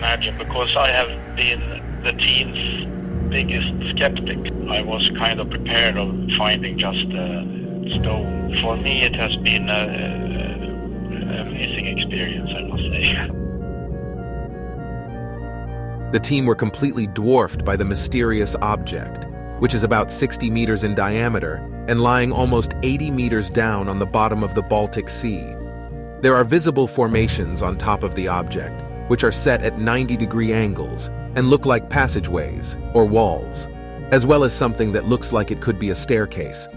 imagine because I have been the team's biggest skeptic. I was kind of prepared of finding just a stone. For me, it has been an amazing experience, I must say. The team were completely dwarfed by the mysterious object, which is about 60 meters in diameter and lying almost 80 meters down on the bottom of the Baltic Sea. There are visible formations on top of the object, which are set at 90 degree angles and look like passageways or walls, as well as something that looks like it could be a staircase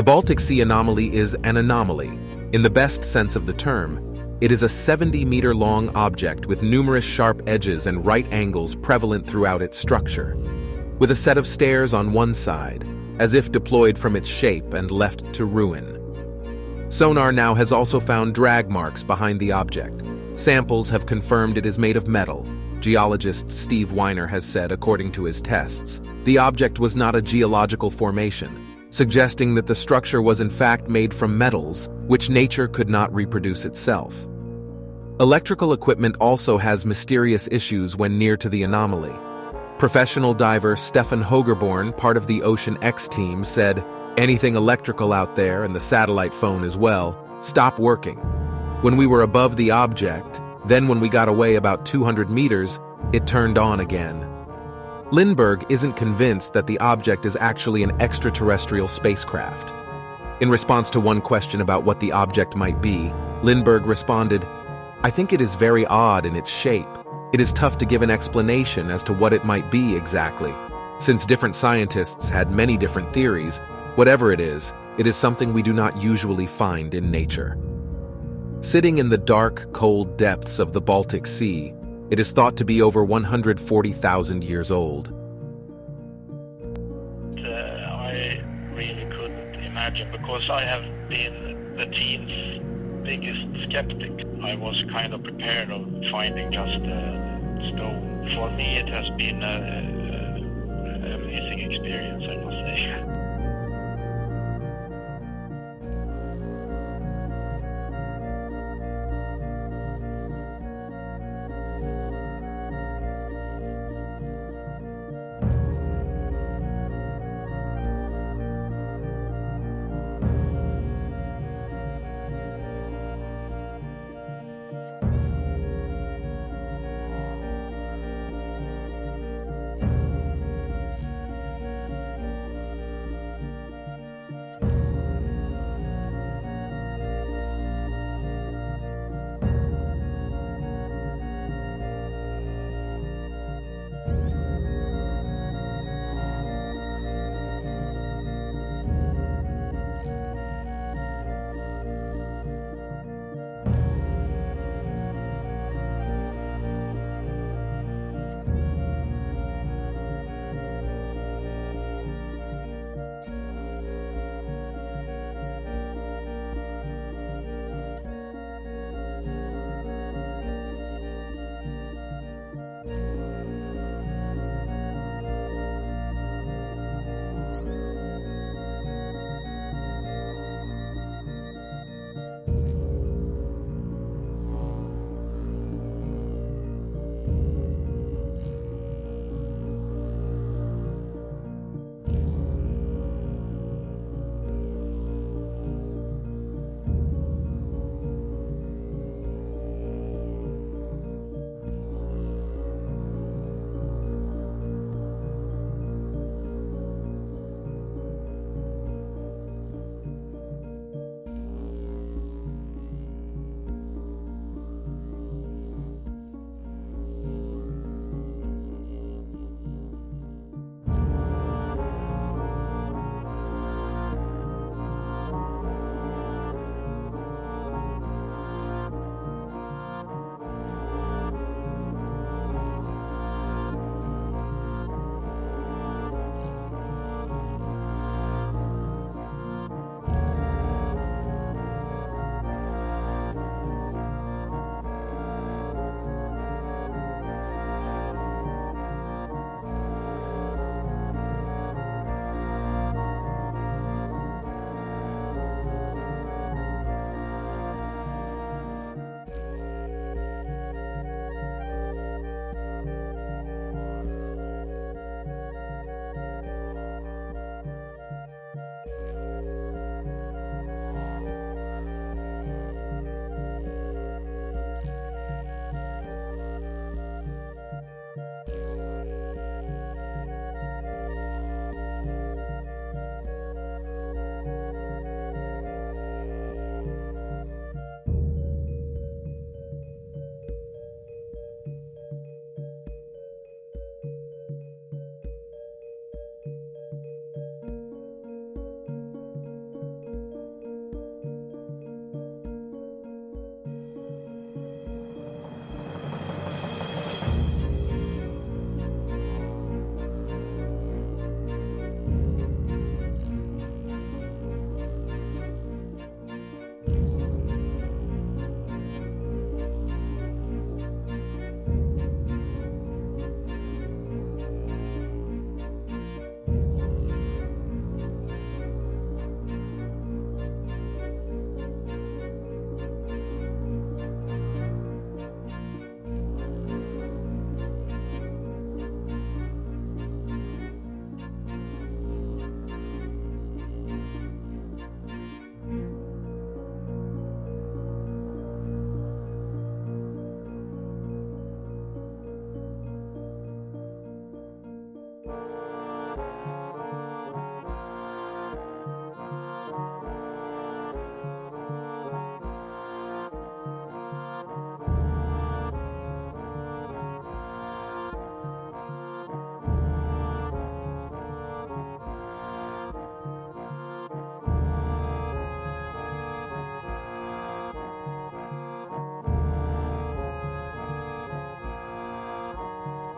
The Baltic Sea anomaly is an anomaly. In the best sense of the term, it is a 70-meter long object with numerous sharp edges and right angles prevalent throughout its structure, with a set of stairs on one side, as if deployed from its shape and left to ruin. Sonar now has also found drag marks behind the object. Samples have confirmed it is made of metal. Geologist Steve Weiner has said, according to his tests, the object was not a geological formation, suggesting that the structure was in fact made from metals, which nature could not reproduce itself. Electrical equipment also has mysterious issues when near to the anomaly. Professional diver Stefan Hogeborn, part of the Ocean X team, said, Anything electrical out there, and the satellite phone as well, stop working. When we were above the object, then when we got away about 200 meters, it turned on again. Lindberg isn't convinced that the object is actually an extraterrestrial spacecraft. In response to one question about what the object might be, Lindberg responded, I think it is very odd in its shape. It is tough to give an explanation as to what it might be exactly. Since different scientists had many different theories, whatever it is, it is something we do not usually find in nature. Sitting in the dark, cold depths of the Baltic Sea, it is thought to be over 140,000 years old. Uh, I really couldn't imagine because I have been the team's biggest skeptic. I was kind of prepared of finding just a stone. For me, it has been an amazing experience, I must say.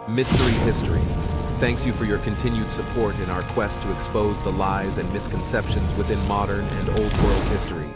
Mystery History thanks you for your continued support in our quest to expose the lies and misconceptions within modern and old world history.